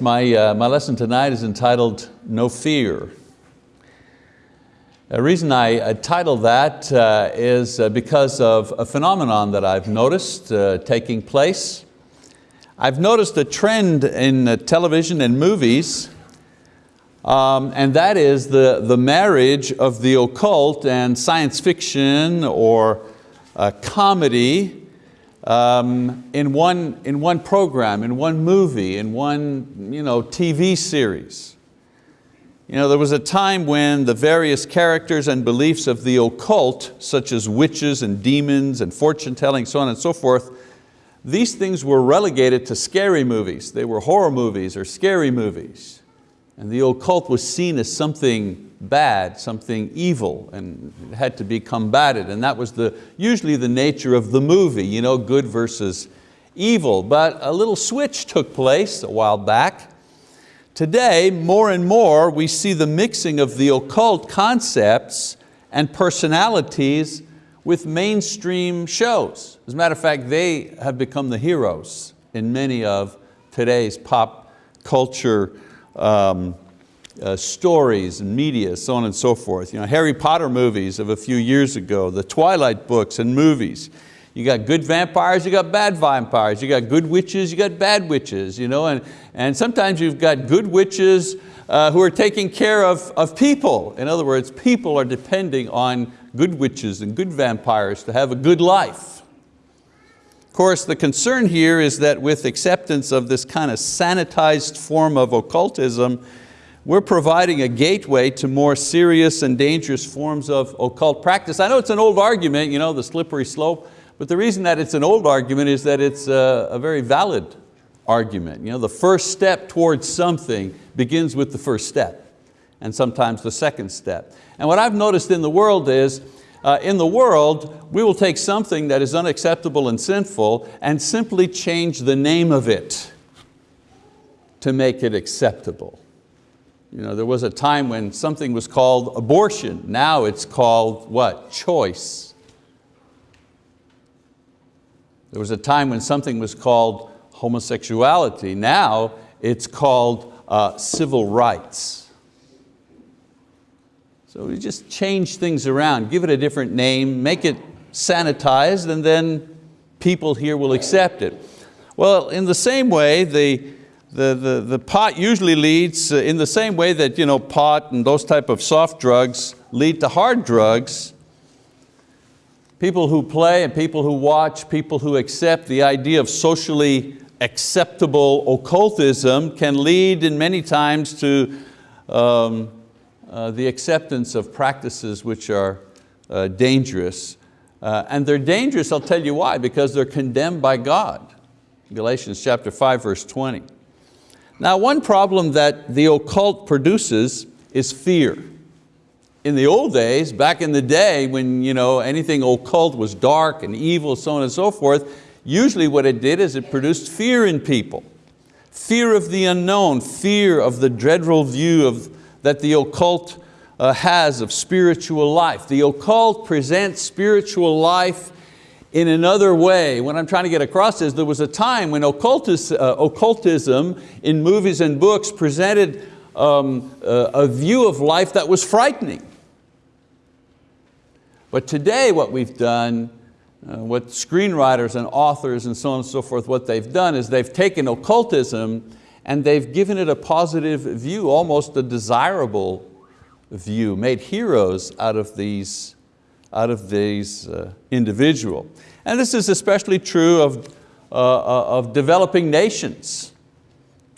My, uh, my lesson tonight is entitled No Fear. The reason I uh, titled that uh, is uh, because of a phenomenon that I've noticed uh, taking place. I've noticed a trend in uh, television and movies, um, and that is the, the marriage of the occult and science fiction or comedy um, in, one, in one program, in one movie, in one you know, TV series. You know, there was a time when the various characters and beliefs of the occult, such as witches and demons and fortune telling, so on and so forth, these things were relegated to scary movies. They were horror movies or scary movies. And the occult was seen as something bad, something evil, and had to be combated. And that was the, usually the nature of the movie, you know, good versus evil. But a little switch took place a while back. Today, more and more, we see the mixing of the occult concepts and personalities with mainstream shows. As a matter of fact, they have become the heroes in many of today's pop culture um, uh, stories and media, so on and so forth. You know, Harry Potter movies of a few years ago, the Twilight books and movies. You got good vampires, you got bad vampires. You got good witches, you got bad witches. You know? and, and sometimes you've got good witches uh, who are taking care of, of people. In other words, people are depending on good witches and good vampires to have a good life. Of course, the concern here is that with acceptance of this kind of sanitized form of occultism, we're providing a gateway to more serious and dangerous forms of occult practice. I know it's an old argument, you know, the slippery slope, but the reason that it's an old argument is that it's a, a very valid argument. You know, the first step towards something begins with the first step, and sometimes the second step. And what I've noticed in the world is, uh, in the world, we will take something that is unacceptable and sinful and simply change the name of it to make it acceptable. You know, there was a time when something was called abortion. Now it's called what? Choice. There was a time when something was called homosexuality. Now it's called uh, civil rights. So we just change things around, give it a different name, make it sanitized, and then people here will accept it. Well, in the same way, the, the, the, the pot usually leads uh, in the same way that you know, pot and those type of soft drugs lead to hard drugs. People who play and people who watch, people who accept the idea of socially acceptable occultism can lead in many times to um, uh, the acceptance of practices which are uh, dangerous. Uh, and they're dangerous, I'll tell you why, because they're condemned by God. Galatians chapter 5, verse 20. Now one problem that the occult produces is fear. In the old days, back in the day when you know, anything occult was dark and evil, so on and so forth, usually what it did is it produced fear in people. Fear of the unknown, fear of the dreadful view of, that the occult uh, has of spiritual life. The occult presents spiritual life in another way, what I'm trying to get across is there was a time when occultis, uh, occultism in movies and books presented um, uh, a view of life that was frightening. But today what we've done, uh, what screenwriters and authors and so on and so forth, what they've done is they've taken occultism and they've given it a positive view, almost a desirable view, made heroes out of these out of these uh, individual. And this is especially true of, uh, uh, of developing nations,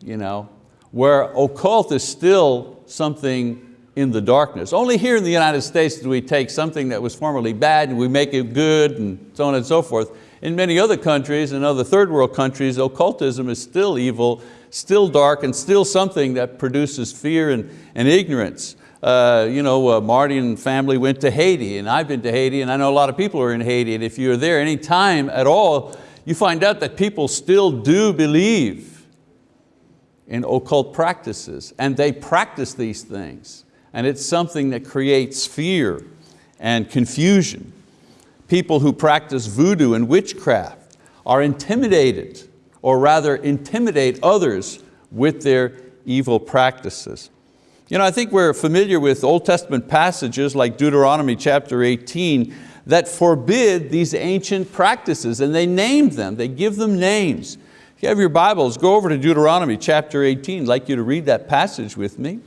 you know, where occult is still something in the darkness. Only here in the United States do we take something that was formerly bad and we make it good and so on and so forth. In many other countries, in other third world countries, occultism is still evil, still dark, and still something that produces fear and, and ignorance uh, you know, uh, Marty and family went to Haiti and I've been to Haiti and I know a lot of people are in Haiti and if you're there any time at all, you find out that people still do believe in occult practices and they practice these things and it's something that creates fear and confusion. People who practice voodoo and witchcraft are intimidated or rather intimidate others with their evil practices. You know, I think we're familiar with Old Testament passages like Deuteronomy chapter 18 that forbid these ancient practices and they name them, they give them names. If you have your Bibles, go over to Deuteronomy chapter 18. I'd like you to read that passage with me.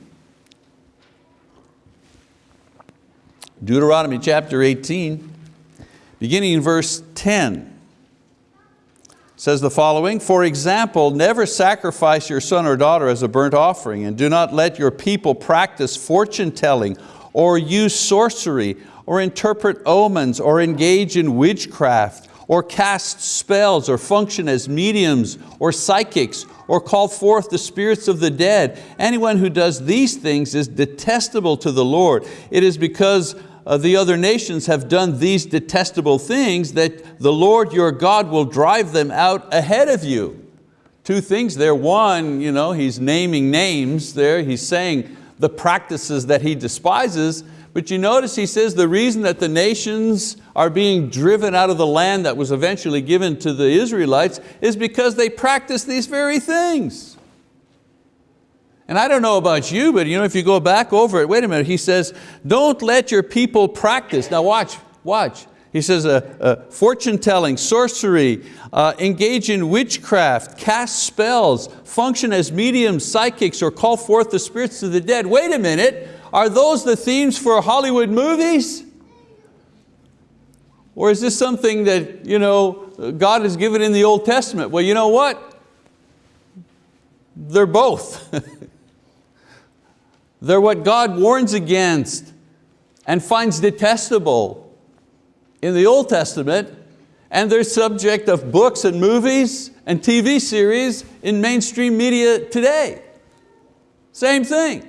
Deuteronomy chapter 18, beginning in verse 10 says the following, For example, never sacrifice your son or daughter as a burnt offering, and do not let your people practice fortune telling, or use sorcery, or interpret omens, or engage in witchcraft, or cast spells, or function as mediums, or psychics, or call forth the spirits of the dead. Anyone who does these things is detestable to the Lord. It is because uh, the other nations have done these detestable things that the Lord your God will drive them out ahead of you. Two things there. One, you know, he's naming names there. He's saying the practices that he despises. But you notice he says the reason that the nations are being driven out of the land that was eventually given to the Israelites is because they practice these very things. And I don't know about you, but you know, if you go back over it, wait a minute, he says, don't let your people practice. Now watch, watch. He says, uh, uh, fortune telling, sorcery, uh, engage in witchcraft, cast spells, function as mediums, psychics, or call forth the spirits of the dead. Wait a minute, are those the themes for Hollywood movies? Or is this something that you know, God has given in the Old Testament? Well, you know what? They're both. They're what God warns against and finds detestable in the Old Testament, and they're subject of books and movies and TV series in mainstream media today. Same thing.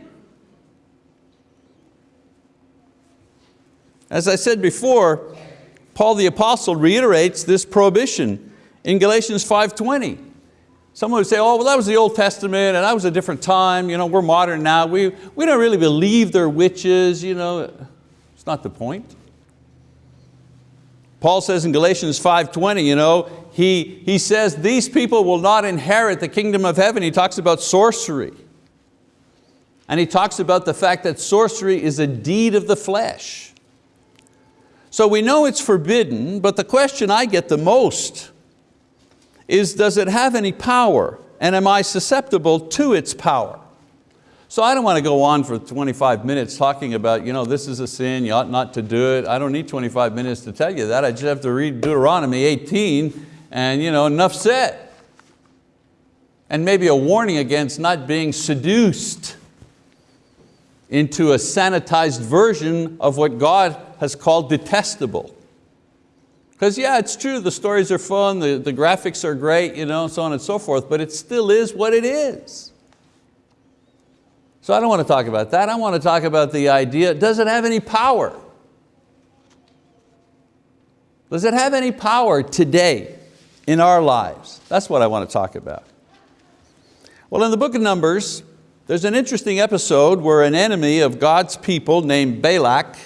As I said before, Paul the apostle reiterates this prohibition in Galatians 5.20. Someone would say, oh, well that was the Old Testament and that was a different time, you know, we're modern now, we, we don't really believe they're witches, you know. It's not the point. Paul says in Galatians 5.20, you know, he, he says these people will not inherit the kingdom of heaven. He talks about sorcery. And he talks about the fact that sorcery is a deed of the flesh. So we know it's forbidden, but the question I get the most is does it have any power and am I susceptible to its power? So I don't want to go on for 25 minutes talking about, you know, this is a sin, you ought not to do it. I don't need 25 minutes to tell you that. I just have to read Deuteronomy 18 and you know, enough said. And maybe a warning against not being seduced into a sanitized version of what God has called detestable. Because yeah, it's true, the stories are fun, the, the graphics are great, you know, so on and so forth, but it still is what it is. So I don't want to talk about that. I want to talk about the idea, does it have any power? Does it have any power today in our lives? That's what I want to talk about. Well, in the book of Numbers, there's an interesting episode where an enemy of God's people named Balak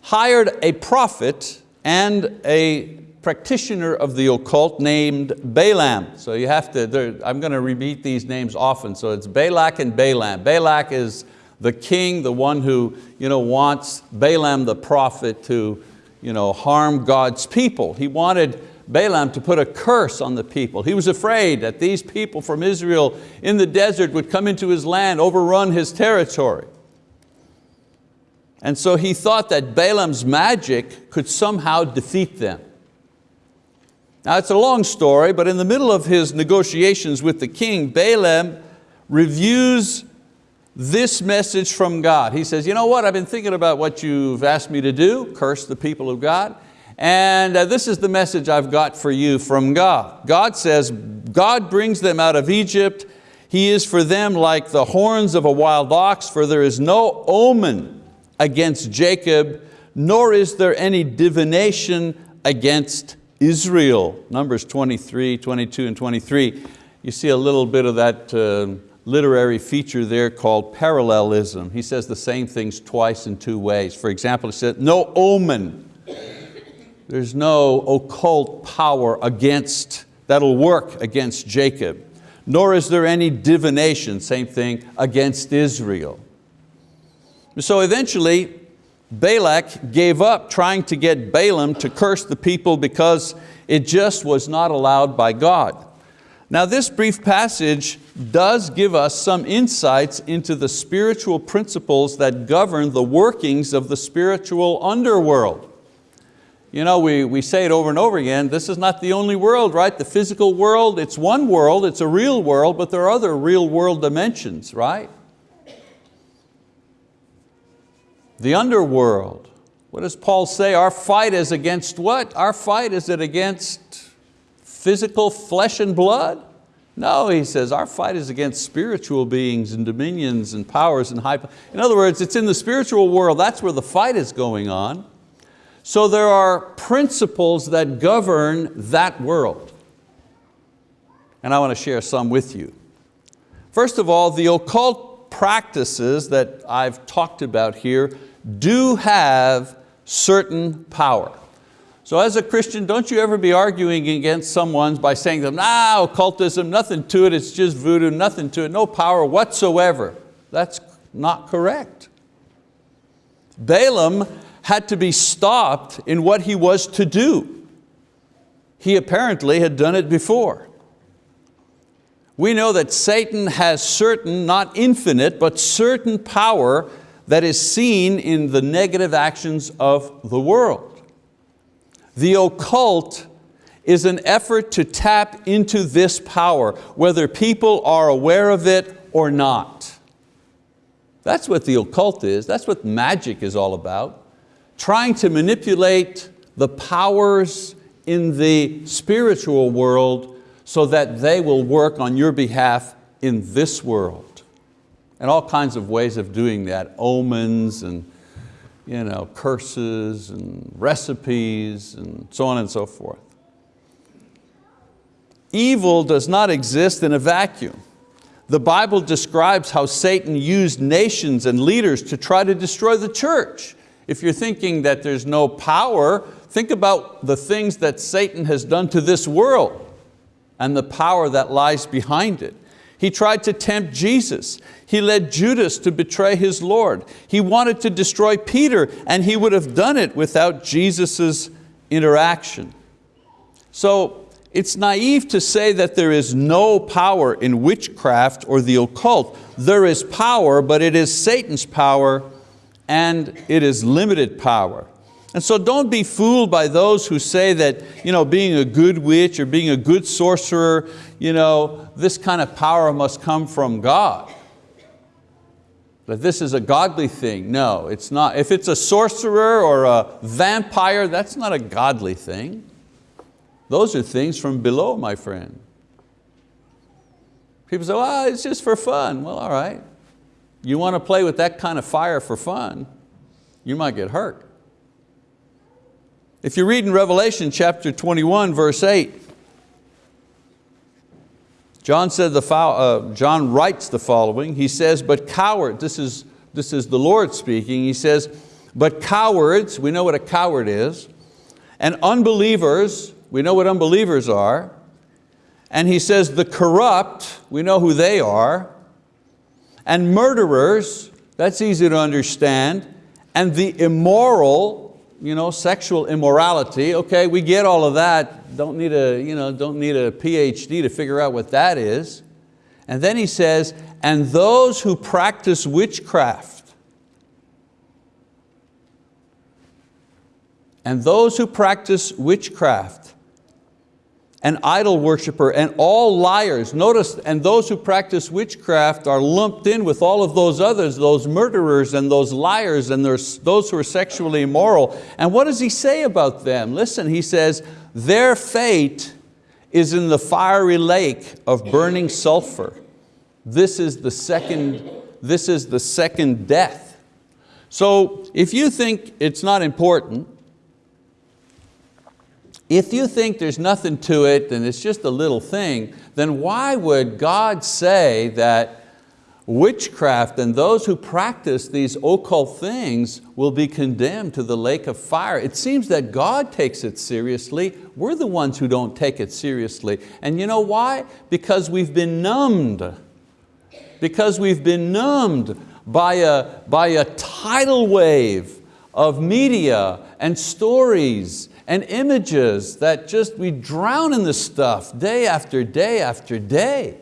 hired a prophet and a practitioner of the occult named Balaam. So you have to, I'm going to repeat these names often. So it's Balak and Balaam. Balak is the king, the one who you know, wants Balaam the prophet to you know, harm God's people. He wanted Balaam to put a curse on the people. He was afraid that these people from Israel in the desert would come into his land, overrun his territory. And so he thought that Balaam's magic could somehow defeat them. Now it's a long story, but in the middle of his negotiations with the king, Balaam reviews this message from God. He says, you know what, I've been thinking about what you've asked me to do, curse the people of God, and uh, this is the message I've got for you from God. God says, God brings them out of Egypt. He is for them like the horns of a wild ox, for there is no omen against Jacob, nor is there any divination against Israel. Numbers 23, 22, and 23. You see a little bit of that uh, literary feature there called parallelism. He says the same things twice in two ways. For example, he said, no omen. There's no occult power against, that'll work against Jacob nor is there any divination, same thing, against Israel. So eventually, Balak gave up trying to get Balaam to curse the people because it just was not allowed by God. Now this brief passage does give us some insights into the spiritual principles that govern the workings of the spiritual underworld. You know, we, we say it over and over again, this is not the only world, right? The physical world, it's one world, it's a real world, but there are other real world dimensions, right? The underworld, what does Paul say? Our fight is against what? Our fight is it against physical flesh and blood? No, he says, our fight is against spiritual beings and dominions and powers and high. In other words, it's in the spiritual world, that's where the fight is going on. So there are principles that govern that world. And I want to share some with you. First of all, the occult practices that I've talked about here do have certain power. So as a Christian, don't you ever be arguing against someone by saying to them, nah, occultism, nothing to it, it's just voodoo, nothing to it, no power whatsoever. That's not correct. Balaam had to be stopped in what he was to do. He apparently had done it before. We know that Satan has certain, not infinite, but certain power that is seen in the negative actions of the world. The occult is an effort to tap into this power, whether people are aware of it or not. That's what the occult is, that's what magic is all about. Trying to manipulate the powers in the spiritual world so that they will work on your behalf in this world. And all kinds of ways of doing that, omens and you know, curses and recipes and so on and so forth. Evil does not exist in a vacuum. The Bible describes how Satan used nations and leaders to try to destroy the church. If you're thinking that there's no power, think about the things that Satan has done to this world and the power that lies behind it. He tried to tempt Jesus. He led Judas to betray his Lord. He wanted to destroy Peter and he would have done it without Jesus' interaction. So it's naive to say that there is no power in witchcraft or the occult. There is power, but it is Satan's power and it is limited power. And so don't be fooled by those who say that you know, being a good witch or being a good sorcerer, you know, this kind of power must come from God. That this is a godly thing. No, it's not. If it's a sorcerer or a vampire, that's not a godly thing. Those are things from below, my friend. People say, well, it's just for fun. Well, all right. You want to play with that kind of fire for fun, you might get hurt. If you read in Revelation chapter 21, verse 8, John, said the, uh, John writes the following, he says, but coward, this is, this is the Lord speaking, he says, but cowards, we know what a coward is, and unbelievers, we know what unbelievers are, and he says the corrupt, we know who they are, and murderers, that's easy to understand, and the immoral, you know, sexual immorality, okay, we get all of that, don't need, a, you know, don't need a PhD to figure out what that is. And then he says, and those who practice witchcraft, and those who practice witchcraft, an idol worshiper, and all liars. Notice, and those who practice witchcraft are lumped in with all of those others, those murderers and those liars and those who are sexually immoral. And what does he say about them? Listen, he says, their fate is in the fiery lake of burning sulfur. This is the second, this is the second death. So if you think it's not important, if you think there's nothing to it and it's just a little thing, then why would God say that witchcraft and those who practice these occult things will be condemned to the lake of fire. It seems that God takes it seriously. We're the ones who don't take it seriously. And you know why? Because we've been numbed. Because we've been numbed by a, by a tidal wave of media and stories and images that just, we drown in the stuff day after day after day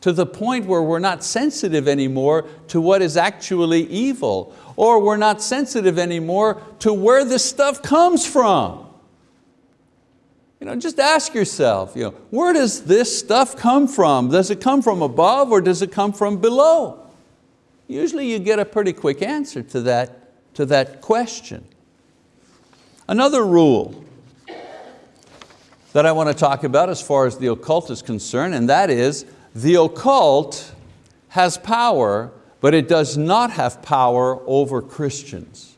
to the point where we're not sensitive anymore to what is actually evil, or we're not sensitive anymore to where this stuff comes from. You know, just ask yourself, you know, where does this stuff come from? Does it come from above or does it come from below? Usually you get a pretty quick answer to that, to that question. Another rule that I want to talk about as far as the occult is concerned, and that is the occult has power, but it does not have power over Christians.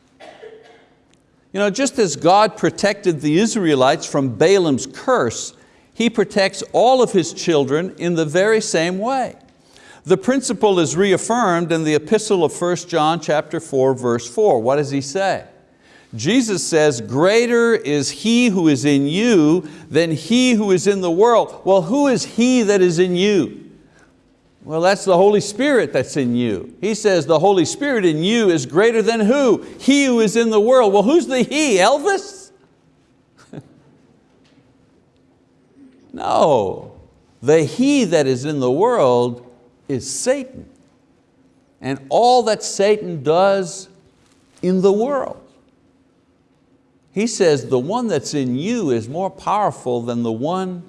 You know, just as God protected the Israelites from Balaam's curse, He protects all of His children in the very same way. The principle is reaffirmed in the epistle of 1 John chapter 4, verse 4. What does he say? Jesus says, greater is he who is in you than he who is in the world. Well, who is he that is in you? Well, that's the Holy Spirit that's in you. He says the Holy Spirit in you is greater than who? He who is in the world. Well, who's the he? Elvis? no. The he that is in the world is Satan. And all that Satan does in the world. He says the one that's in you is more powerful than the one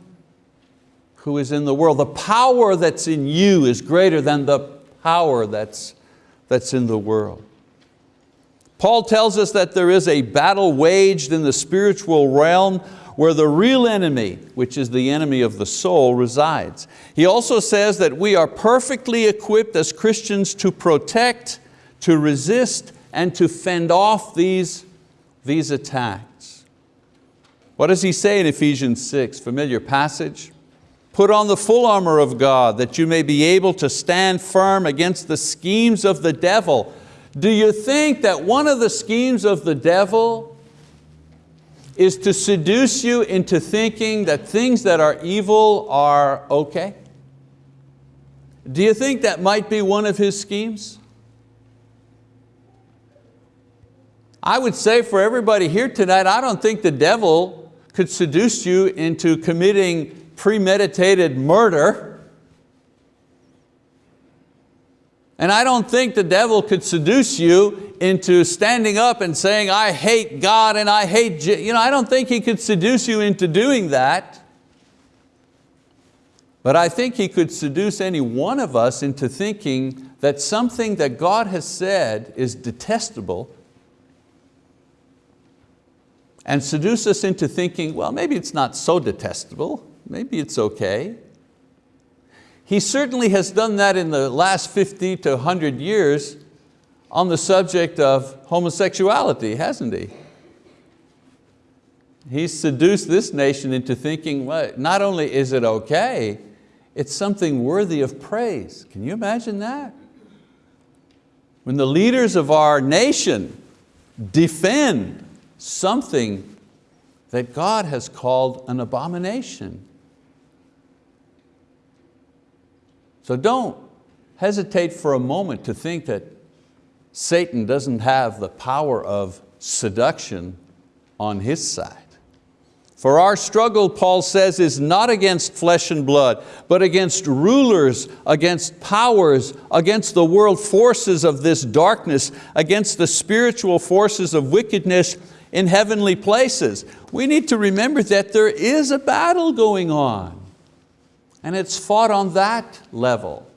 who is in the world. The power that's in you is greater than the power that's, that's in the world. Paul tells us that there is a battle waged in the spiritual realm where the real enemy, which is the enemy of the soul, resides. He also says that we are perfectly equipped as Christians to protect, to resist, and to fend off these, these attacks. What does he say in Ephesians 6? Familiar passage. Put on the full armor of God that you may be able to stand firm against the schemes of the devil. Do you think that one of the schemes of the devil is to seduce you into thinking that things that are evil are okay? Do you think that might be one of his schemes? I would say for everybody here tonight, I don't think the devil could seduce you into committing premeditated murder. And I don't think the devil could seduce you into standing up and saying, I hate God and I hate, you know, I don't think he could seduce you into doing that. But I think he could seduce any one of us into thinking that something that God has said is detestable and seduce us into thinking, well, maybe it's not so detestable maybe it's okay. He certainly has done that in the last 50 to 100 years on the subject of homosexuality, hasn't he? He's seduced this nation into thinking, well, not only is it okay, it's something worthy of praise. Can you imagine that? When the leaders of our nation defend something that God has called an abomination. So don't hesitate for a moment to think that Satan doesn't have the power of seduction on his side. For our struggle, Paul says, is not against flesh and blood, but against rulers, against powers, against the world forces of this darkness, against the spiritual forces of wickedness in heavenly places. We need to remember that there is a battle going on. And it's fought on that level.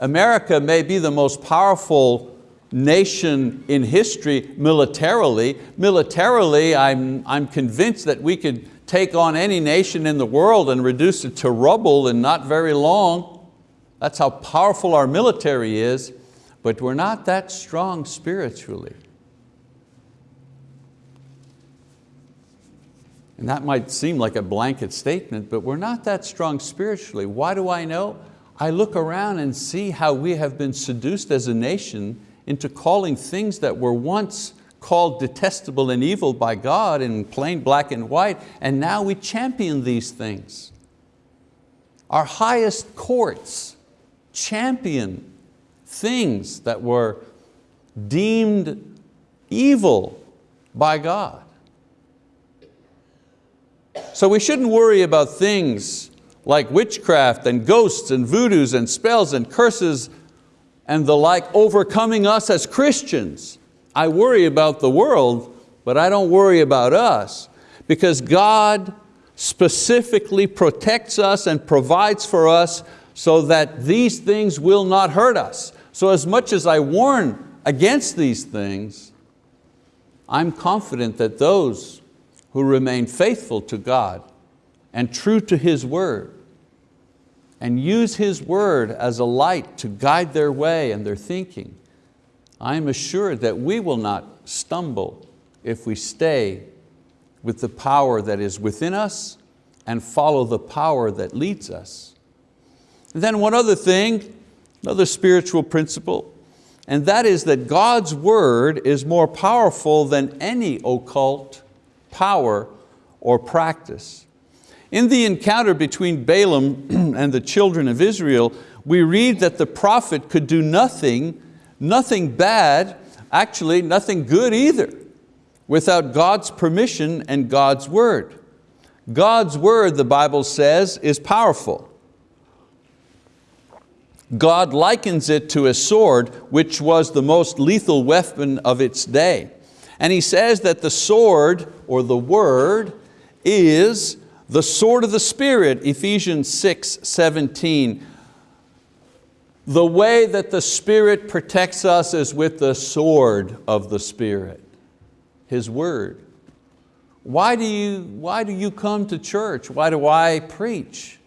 America may be the most powerful nation in history militarily. Militarily, I'm, I'm convinced that we could take on any nation in the world and reduce it to rubble in not very long. That's how powerful our military is, but we're not that strong spiritually. And that might seem like a blanket statement, but we're not that strong spiritually. Why do I know? I look around and see how we have been seduced as a nation into calling things that were once called detestable and evil by God in plain black and white, and now we champion these things. Our highest courts champion things that were deemed evil by God. So we shouldn't worry about things like witchcraft and ghosts and voodoos and spells and curses and the like overcoming us as Christians. I worry about the world, but I don't worry about us because God specifically protects us and provides for us so that these things will not hurt us. So as much as I warn against these things, I'm confident that those who remain faithful to God and true to His word and use His word as a light to guide their way and their thinking, I am assured that we will not stumble if we stay with the power that is within us and follow the power that leads us. And then one other thing, another spiritual principle, and that is that God's word is more powerful than any occult power or practice. In the encounter between Balaam and the children of Israel, we read that the prophet could do nothing, nothing bad, actually nothing good either, without God's permission and God's word. God's word, the Bible says, is powerful. God likens it to a sword, which was the most lethal weapon of its day. And he says that the sword, or the word, is the sword of the Spirit, Ephesians 6, 17. The way that the Spirit protects us is with the sword of the Spirit, His word. Why do you, why do you come to church? Why do I preach?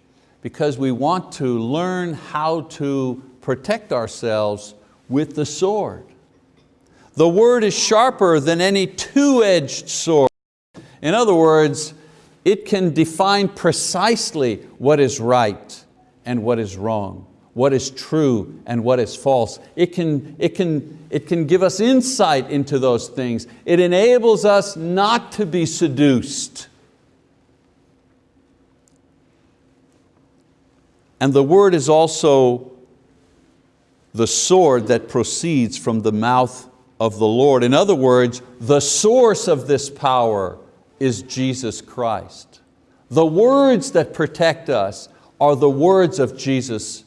Because we want to learn how to protect ourselves with the sword. The word is sharper than any two-edged sword. In other words, it can define precisely what is right and what is wrong, what is true and what is false. It can, it, can, it can give us insight into those things. It enables us not to be seduced. And the word is also the sword that proceeds from the mouth of the Lord. In other words, the source of this power is Jesus Christ. The words that protect us are the words of Jesus,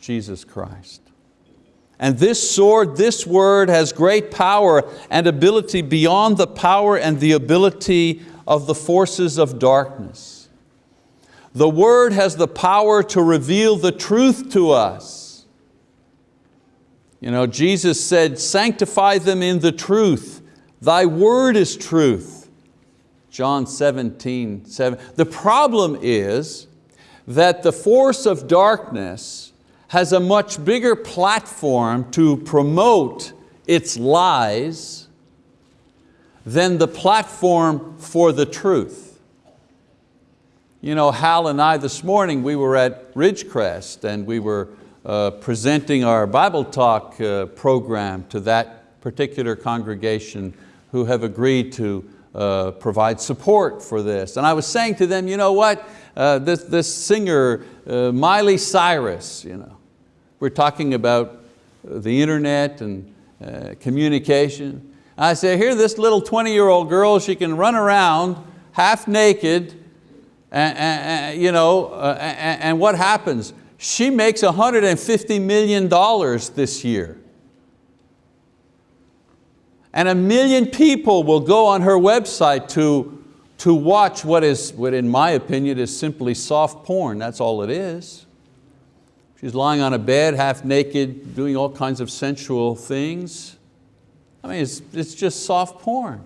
Jesus Christ. And this sword, this word has great power and ability beyond the power and the ability of the forces of darkness. The word has the power to reveal the truth to us. You know, Jesus said, sanctify them in the truth. Thy word is truth. John 17, 7. The problem is that the force of darkness has a much bigger platform to promote its lies than the platform for the truth. You know, Hal and I this morning, we were at Ridgecrest and we were uh, presenting our Bible Talk uh, program to that particular congregation who have agreed to uh, provide support for this. And I was saying to them, you know what, uh, this, this singer, uh, Miley Cyrus, you know, we're talking about the internet and communication. I say, here this little 20 year old girl, she can run around half naked, and, and you know, and, and what happens? She makes $150 million this year and a million people will go on her website to, to watch what is, what in my opinion is simply soft porn, that's all it is. She's lying on a bed, half naked, doing all kinds of sensual things. I mean, it's, it's just soft porn.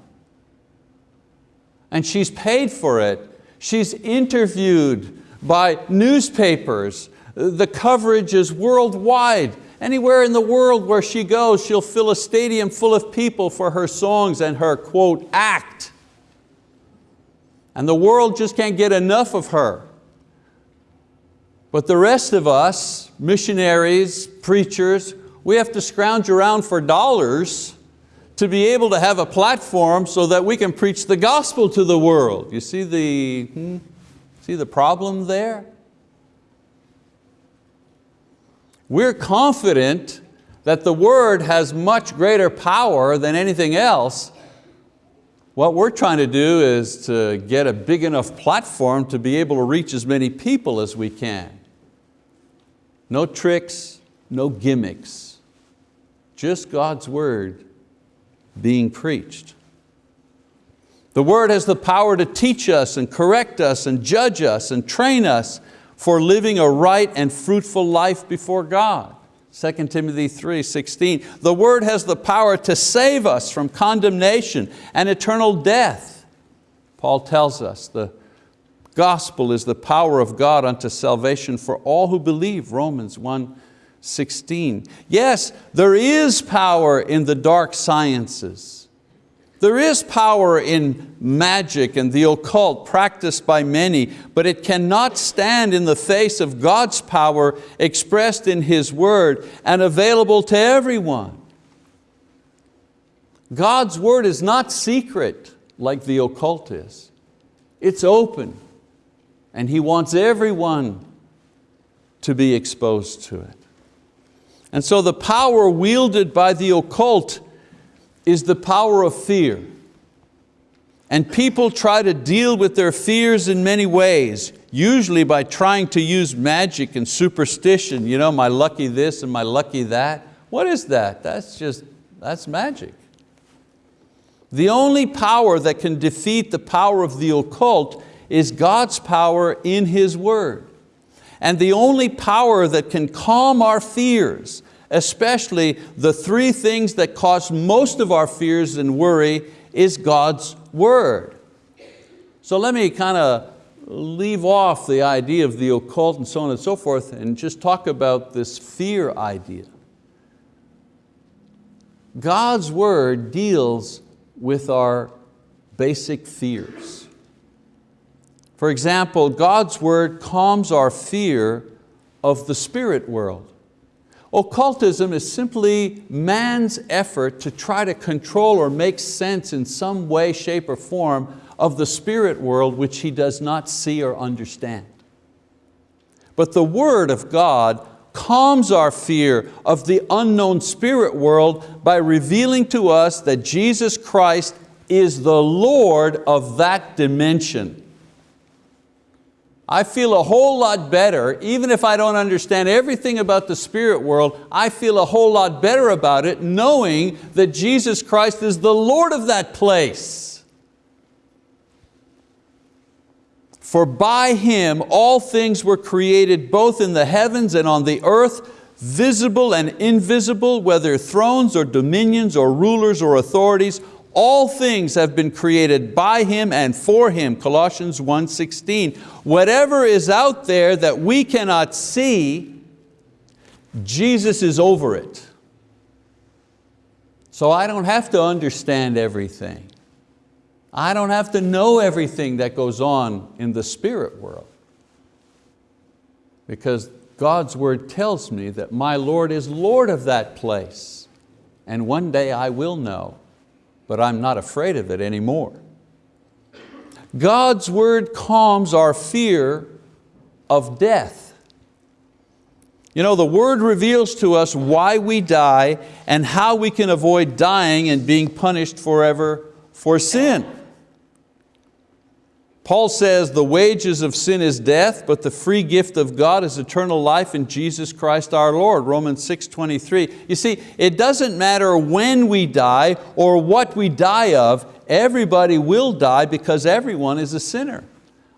And she's paid for it. She's interviewed by newspapers. The coverage is worldwide. Anywhere in the world where she goes, she'll fill a stadium full of people for her songs and her, quote, act. And the world just can't get enough of her. But the rest of us, missionaries, preachers, we have to scrounge around for dollars to be able to have a platform so that we can preach the gospel to the world. You see the, hmm, see the problem there? We're confident that the word has much greater power than anything else. What we're trying to do is to get a big enough platform to be able to reach as many people as we can. No tricks, no gimmicks, just God's word being preached. The word has the power to teach us and correct us and judge us and train us for living a right and fruitful life before God. 2 Timothy 3, 16. The word has the power to save us from condemnation and eternal death. Paul tells us the gospel is the power of God unto salvation for all who believe, Romans 1, 16. Yes, there is power in the dark sciences. There is power in magic and the occult practiced by many, but it cannot stand in the face of God's power expressed in His word and available to everyone. God's word is not secret like the occult is. It's open and He wants everyone to be exposed to it. And so the power wielded by the occult is the power of fear. And people try to deal with their fears in many ways, usually by trying to use magic and superstition, you know, my lucky this and my lucky that. What is that? That's just, that's magic. The only power that can defeat the power of the occult is God's power in His word. And the only power that can calm our fears especially the three things that cause most of our fears and worry is God's word. So let me kind of leave off the idea of the occult and so on and so forth and just talk about this fear idea. God's word deals with our basic fears. For example, God's word calms our fear of the spirit world. Occultism is simply man's effort to try to control or make sense in some way, shape, or form of the spirit world which he does not see or understand. But the word of God calms our fear of the unknown spirit world by revealing to us that Jesus Christ is the Lord of that dimension. I feel a whole lot better, even if I don't understand everything about the spirit world, I feel a whole lot better about it knowing that Jesus Christ is the Lord of that place. For by Him all things were created both in the heavens and on the earth, visible and invisible, whether thrones or dominions or rulers or authorities, all things have been created by Him and for Him, Colossians 1.16. Whatever is out there that we cannot see, Jesus is over it. So I don't have to understand everything. I don't have to know everything that goes on in the spirit world. Because God's word tells me that my Lord is Lord of that place. And one day I will know but I'm not afraid of it anymore. God's word calms our fear of death. You know, the word reveals to us why we die and how we can avoid dying and being punished forever for sin. Paul says the wages of sin is death, but the free gift of God is eternal life in Jesus Christ our Lord, Romans 6, 23. You see, it doesn't matter when we die or what we die of, everybody will die because everyone is a sinner.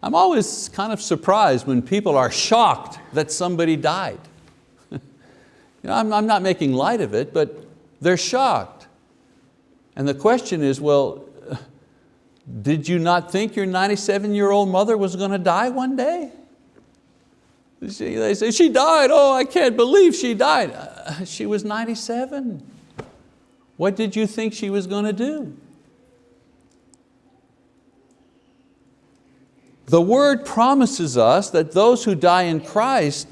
I'm always kind of surprised when people are shocked that somebody died. you know, I'm, I'm not making light of it, but they're shocked. And the question is, well, did you not think your 97 year old mother was going to die one day? She, they say, she died, oh, I can't believe she died. Uh, she was 97. What did you think she was going to do? The word promises us that those who die in Christ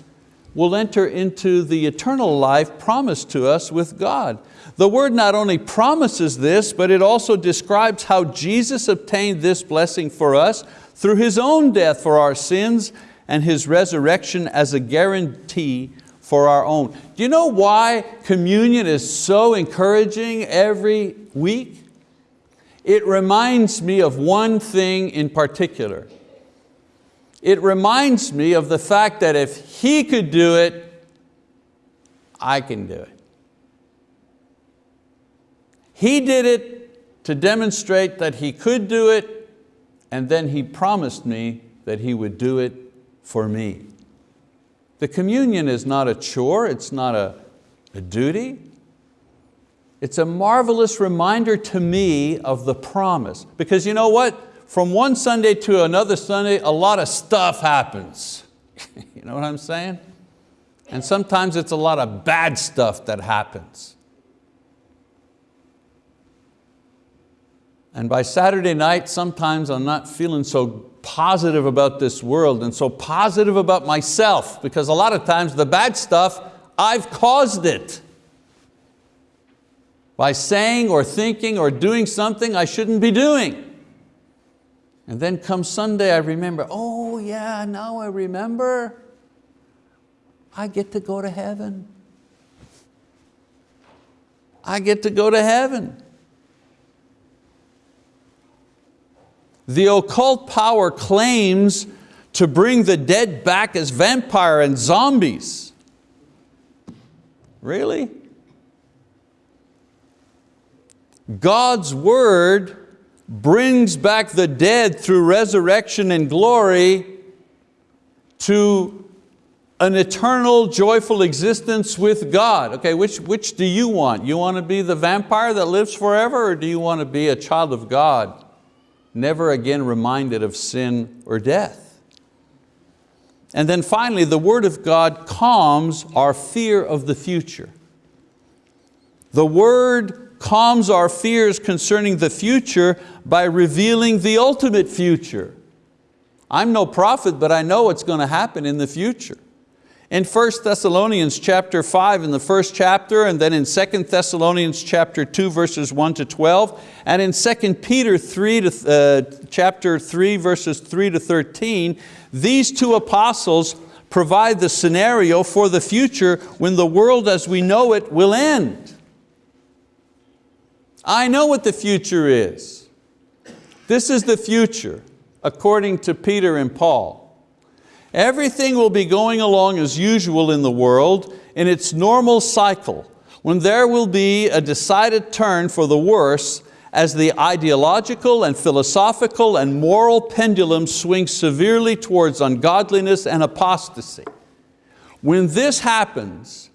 will enter into the eternal life promised to us with God. The word not only promises this, but it also describes how Jesus obtained this blessing for us through His own death for our sins and His resurrection as a guarantee for our own. Do you know why communion is so encouraging every week? It reminds me of one thing in particular. It reminds me of the fact that if He could do it, I can do it. He did it to demonstrate that He could do it, and then He promised me that He would do it for me. The communion is not a chore, it's not a, a duty. It's a marvelous reminder to me of the promise. Because you know what? From one Sunday to another Sunday, a lot of stuff happens. you know what I'm saying? And sometimes it's a lot of bad stuff that happens. And by Saturday night, sometimes I'm not feeling so positive about this world and so positive about myself because a lot of times the bad stuff, I've caused it. By saying or thinking or doing something I shouldn't be doing. And then come Sunday, I remember, oh yeah, now I remember. I get to go to heaven. I get to go to heaven. The occult power claims to bring the dead back as vampire and zombies. Really? God's word brings back the dead through resurrection and glory to an eternal joyful existence with God. Okay, which, which do you want? You want to be the vampire that lives forever or do you want to be a child of God? never again reminded of sin or death. And then finally, the word of God calms our fear of the future. The word calms our fears concerning the future by revealing the ultimate future. I'm no prophet, but I know what's going to happen in the future. In 1 Thessalonians chapter 5 in the first chapter and then in 2 Thessalonians chapter 2 verses 1 to 12 and in 2 Peter 3 to, uh, chapter 3 verses 3 to 13, these two apostles provide the scenario for the future when the world as we know it will end. I know what the future is. This is the future according to Peter and Paul. Everything will be going along as usual in the world in its normal cycle when there will be a decided turn for the worse as the ideological and philosophical and moral pendulum swings severely towards ungodliness and apostasy. When this happens,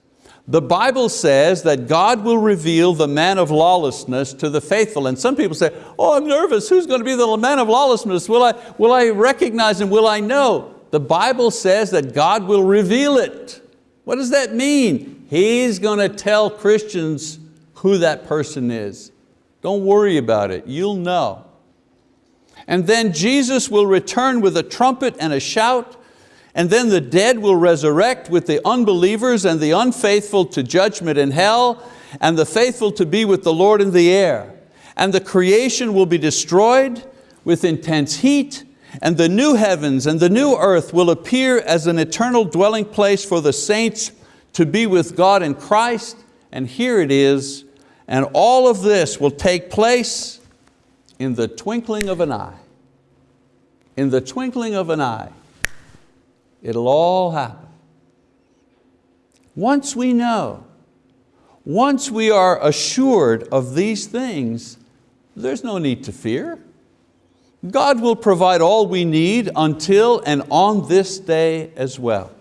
the Bible says that God will reveal the man of lawlessness to the faithful. And some people say, oh, I'm nervous, who's going to be the man of lawlessness? Will I, will I recognize him, will I know? the Bible says that God will reveal it. What does that mean? He's going to tell Christians who that person is. Don't worry about it, you'll know. And then Jesus will return with a trumpet and a shout, and then the dead will resurrect with the unbelievers and the unfaithful to judgment in hell, and the faithful to be with the Lord in the air. And the creation will be destroyed with intense heat, and the new heavens and the new earth will appear as an eternal dwelling place for the saints to be with God in Christ, and here it is, and all of this will take place in the twinkling of an eye. In the twinkling of an eye, it'll all happen. Once we know, once we are assured of these things, there's no need to fear. God will provide all we need until and on this day as well.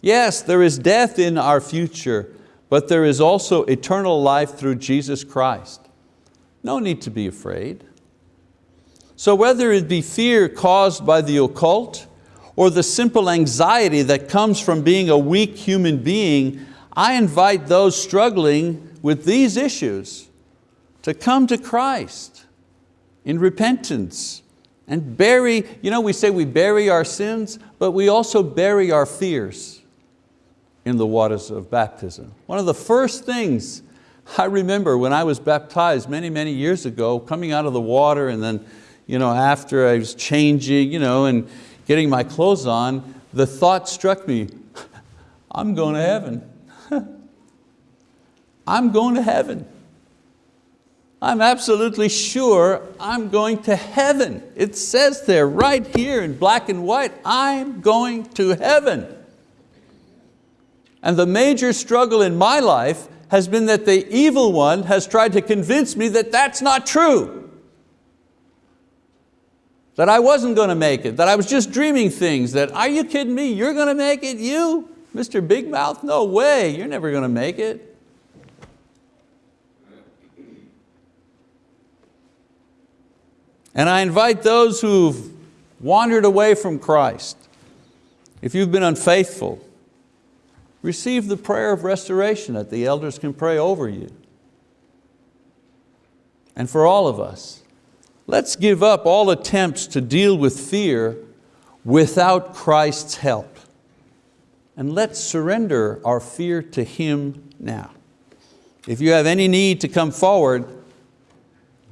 Yes, there is death in our future, but there is also eternal life through Jesus Christ. No need to be afraid. So whether it be fear caused by the occult or the simple anxiety that comes from being a weak human being, I invite those struggling with these issues to come to Christ in repentance and bury, you know we say we bury our sins, but we also bury our fears in the waters of baptism. One of the first things I remember when I was baptized many, many years ago, coming out of the water and then you know, after I was changing you know, and getting my clothes on, the thought struck me, I'm going to heaven. I'm going to heaven. I'm absolutely sure I'm going to heaven. It says there right here in black and white, I'm going to heaven. And the major struggle in my life has been that the evil one has tried to convince me that that's not true. That I wasn't going to make it, that I was just dreaming things, that are you kidding me, you're going to make it, you? Mr. Big Mouth, no way, you're never going to make it. And I invite those who've wandered away from Christ, if you've been unfaithful, receive the prayer of restoration that the elders can pray over you. And for all of us, let's give up all attempts to deal with fear without Christ's help. And let's surrender our fear to Him now. If you have any need to come forward,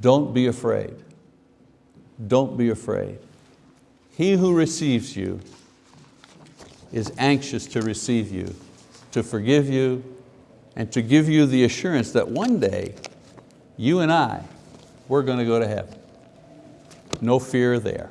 don't be afraid don't be afraid. He who receives you is anxious to receive you, to forgive you, and to give you the assurance that one day, you and I, we're going to go to heaven. No fear there.